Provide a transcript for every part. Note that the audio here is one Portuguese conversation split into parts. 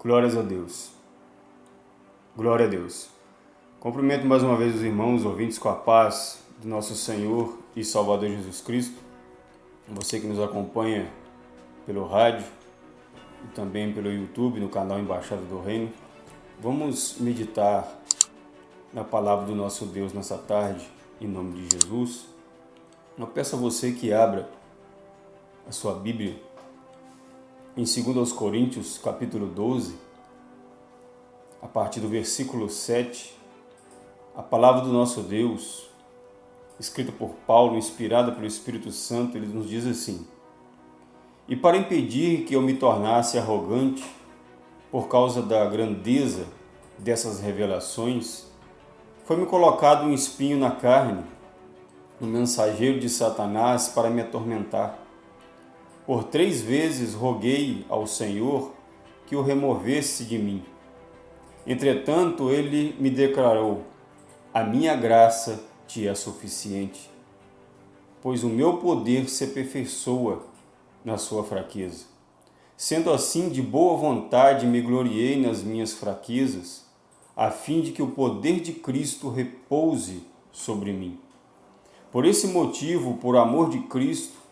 Glórias a Deus. Glória a Deus. Cumprimento mais uma vez os irmãos ouvintes com a paz do nosso Senhor e Salvador Jesus Cristo. Você que nos acompanha pelo rádio e também pelo YouTube, no canal Embaixada do Reino. Vamos meditar na palavra do nosso Deus nessa tarde, em nome de Jesus. Eu peço a você que abra a sua Bíblia em 2 Coríntios, capítulo 12, a partir do versículo 7, a palavra do nosso Deus, escrita por Paulo, inspirada pelo Espírito Santo, ele nos diz assim: E para impedir que eu me tornasse arrogante por causa da grandeza dessas revelações, foi-me colocado um espinho na carne, um mensageiro de Satanás para me atormentar. Por três vezes roguei ao Senhor que o removesse de mim. Entretanto, ele me declarou: A minha graça te é suficiente, pois o meu poder se aperfeiçoa na sua fraqueza. Sendo assim, de boa vontade me gloriei nas minhas fraquezas, a fim de que o poder de Cristo repouse sobre mim. Por esse motivo, por amor de Cristo,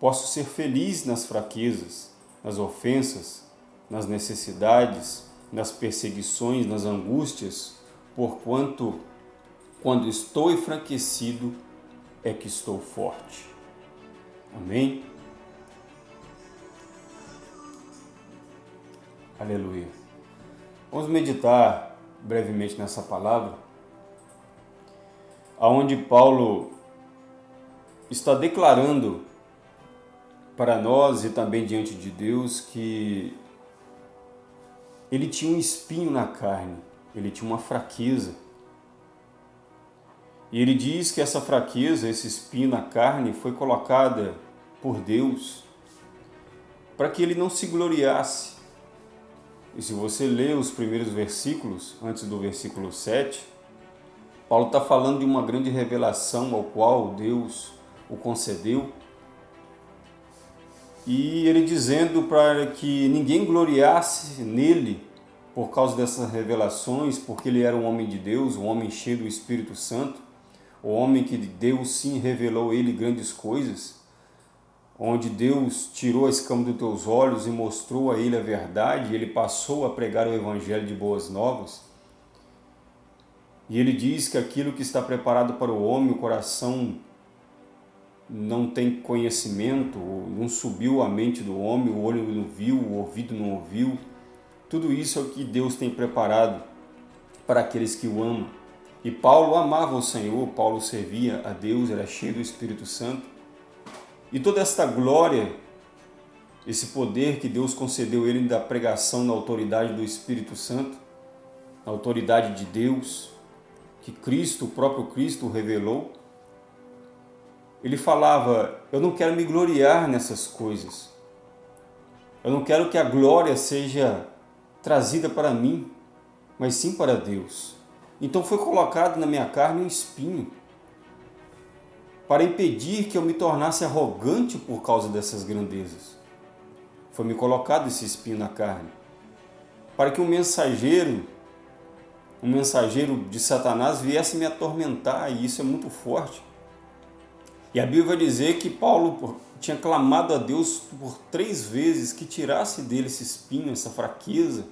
Posso ser feliz nas fraquezas, nas ofensas, nas necessidades, nas perseguições, nas angústias, porquanto, quando estou enfraquecido, é que estou forte. Amém? Aleluia. Vamos meditar brevemente nessa palavra, aonde Paulo está declarando para nós e também diante de Deus que ele tinha um espinho na carne, ele tinha uma fraqueza. E ele diz que essa fraqueza, esse espinho na carne, foi colocada por Deus para que ele não se gloriasse. E se você ler os primeiros versículos, antes do versículo 7, Paulo está falando de uma grande revelação ao qual Deus o concedeu e ele dizendo para que ninguém gloriasse nele por causa dessas revelações, porque ele era um homem de Deus, um homem cheio do Espírito Santo, o homem que Deus sim revelou a ele grandes coisas, onde Deus tirou a escama dos teus olhos e mostrou a ele a verdade, e ele passou a pregar o evangelho de boas novas. E ele diz que aquilo que está preparado para o homem, o coração não tem conhecimento, não subiu a mente do homem, o olho não viu, o ouvido não ouviu. Tudo isso é o que Deus tem preparado para aqueles que o amam. E Paulo amava o Senhor, Paulo servia a Deus, era cheio do Espírito Santo. E toda esta glória, esse poder que Deus concedeu ele da pregação na autoridade do Espírito Santo, na autoridade de Deus, que Cristo, o próprio Cristo, revelou, ele falava: Eu não quero me gloriar nessas coisas. Eu não quero que a glória seja trazida para mim, mas sim para Deus. Então foi colocado na minha carne um espinho para impedir que eu me tornasse arrogante por causa dessas grandezas. Foi me colocado esse espinho na carne para que um mensageiro, um mensageiro de Satanás viesse me atormentar, e isso é muito forte. E a Bíblia vai dizer que Paulo tinha clamado a Deus por três vezes que tirasse dele esse espinho, essa fraqueza,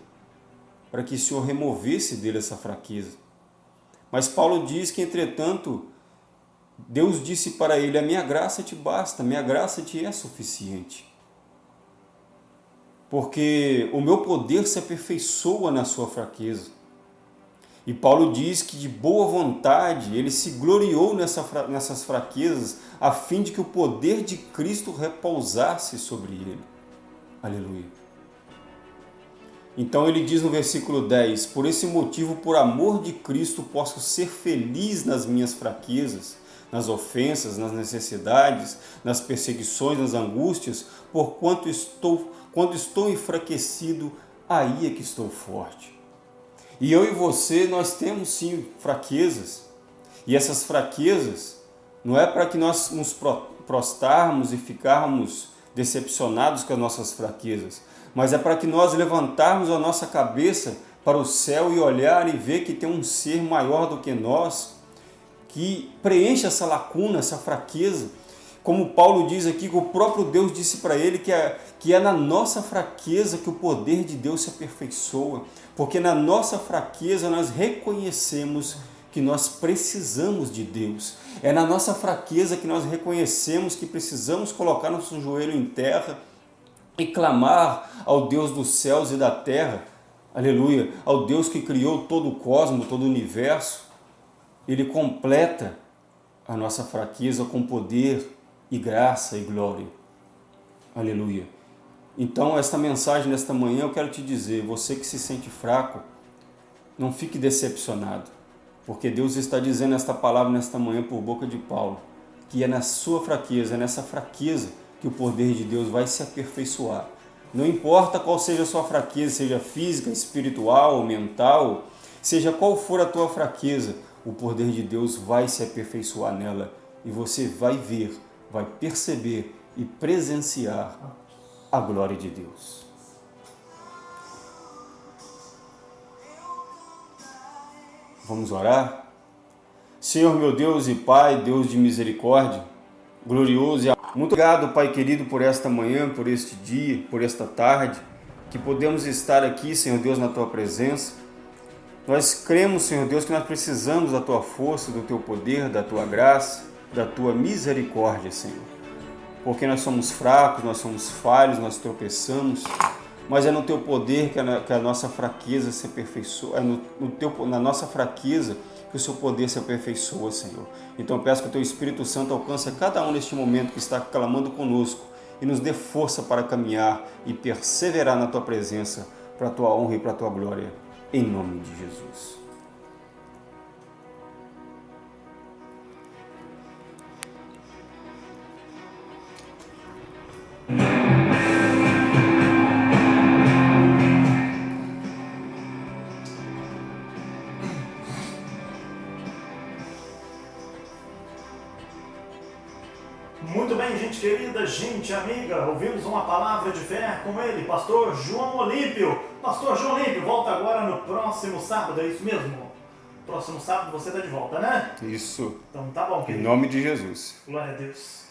para que o Senhor removesse dele essa fraqueza. Mas Paulo diz que, entretanto, Deus disse para ele: A minha graça te basta, minha graça te é suficiente. Porque o meu poder se aperfeiçoa na sua fraqueza. E Paulo diz que de boa vontade ele se gloriou nessa, nessas fraquezas, a fim de que o poder de Cristo repousasse sobre ele. Aleluia. Então ele diz no versículo 10: Por esse motivo, por amor de Cristo, posso ser feliz nas minhas fraquezas, nas ofensas, nas necessidades, nas perseguições, nas angústias, porquanto estou, quando estou enfraquecido, aí é que estou forte. E eu e você, nós temos sim fraquezas. E essas fraquezas não é para que nós nos prostarmos e ficarmos decepcionados com as nossas fraquezas, mas é para que nós levantarmos a nossa cabeça para o céu e olhar e ver que tem um ser maior do que nós, que preenche essa lacuna, essa fraqueza. Como Paulo diz aqui, que o próprio Deus disse para ele que é, que é na nossa fraqueza que o poder de Deus se aperfeiçoa, porque na nossa fraqueza nós reconhecemos que nós precisamos de Deus. É na nossa fraqueza que nós reconhecemos que precisamos colocar nosso joelho em terra e clamar ao Deus dos céus e da terra, aleluia, ao Deus que criou todo o cosmos, todo o universo. Ele completa a nossa fraqueza com poder e graça e glória. Aleluia. Então, esta mensagem nesta manhã eu quero te dizer, você que se sente fraco, não fique decepcionado, porque Deus está dizendo esta palavra nesta manhã por boca de Paulo, que é na sua fraqueza, é nessa fraqueza que o poder de Deus vai se aperfeiçoar. Não importa qual seja a sua fraqueza, seja física, espiritual, mental, seja qual for a tua fraqueza, o poder de Deus vai se aperfeiçoar nela e você vai ver, vai perceber e presenciar a glória de Deus. Vamos orar? Senhor meu Deus e Pai, Deus de misericórdia, glorioso e muito obrigado, Pai querido, por esta manhã, por este dia, por esta tarde, que podemos estar aqui, Senhor Deus, na Tua presença. Nós cremos, Senhor Deus, que nós precisamos da Tua força, do Teu poder, da Tua graça, da Tua misericórdia, Senhor. Porque nós somos fracos, nós somos falhos, nós tropeçamos, mas é no Teu poder que a, que a nossa fraqueza se aperfeiçoa, é no, no teu, na nossa fraqueza que o seu poder se aperfeiçoa, Senhor. Então eu peço que o teu Espírito Santo alcance cada um neste momento que está clamando conosco e nos dê força para caminhar e perseverar na tua presença, para a tua honra e para a tua glória. Em nome de Jesus. Gente querida, gente amiga, ouvimos uma palavra de fé com ele, pastor João Olímpio. Pastor João Olímpio, volta agora no próximo sábado, é isso mesmo? Próximo sábado você está de volta, né? Isso. Então tá bom, Em querido. nome de Jesus. Glória a Deus.